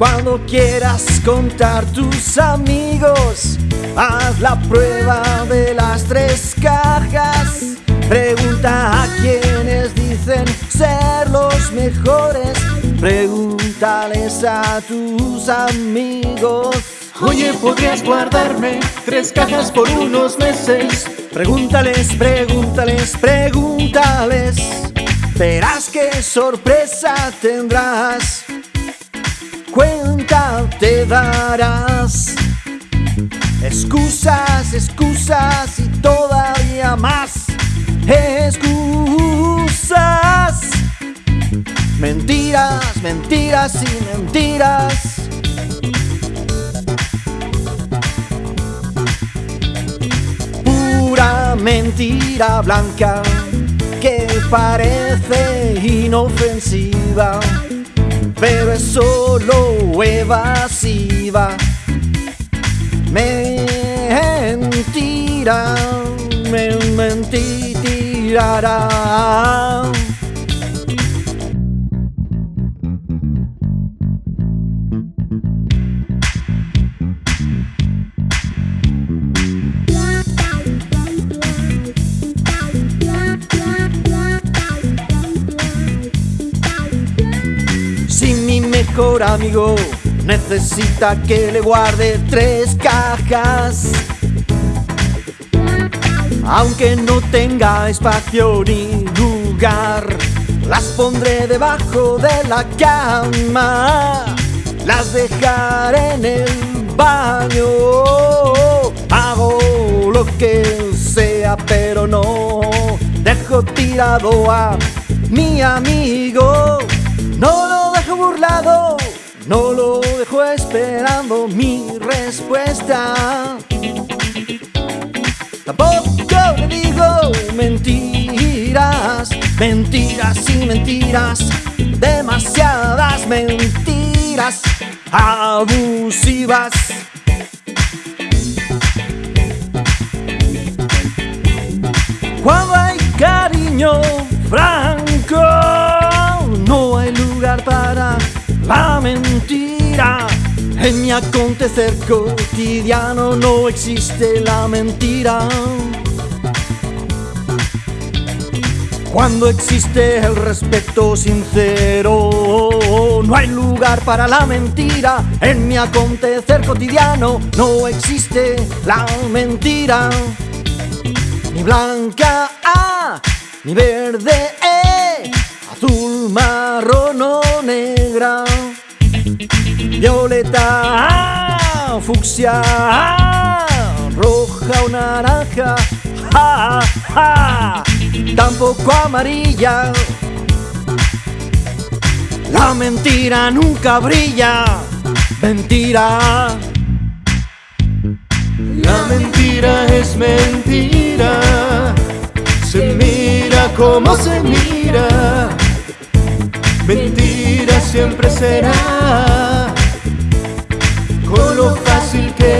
Cuando quieras contar tus amigos, haz la prueba de las tres cajas. Pregunta a quienes dicen ser los mejores. Pregúntales a tus amigos. Oye, ¿podrías guardarme tres cajas por unos meses? Pregúntales, pregúntales, pregúntales. Verás qué sorpresa tendrás cuenta te darás. Excusas, excusas y todavía más. Excusas. Mentiras, mentiras y mentiras. Pura mentira blanca que parece inofensiva pero es solo evasiva. Mentira, me mentirará. Mejor amigo necesita que le guarde tres cajas. Aunque no tenga espacio ni lugar, las pondré debajo de la cama. Las dejaré en el baño. Hago lo que sea, pero no dejo tirado a mi amigo. No lo burlado, no lo dejo esperando mi respuesta. Tampoco le digo mentiras, mentiras y mentiras, demasiadas mentiras abusivas. Cuando hay cariño franco, En mi acontecer cotidiano no existe la mentira. Cuando existe el respeto sincero, no hay lugar para la mentira. En mi acontecer cotidiano no existe la mentira. Ni blanca A, ni verde E, azul, marrón o negra. Violeta, A, fucsia, roja o naranja. Ja, ja, tampoco amarilla. La mentira nunca brilla. Mentira. La mentira es mentira. Se mira como se mira. Mentira siempre será. Con lo fácil que.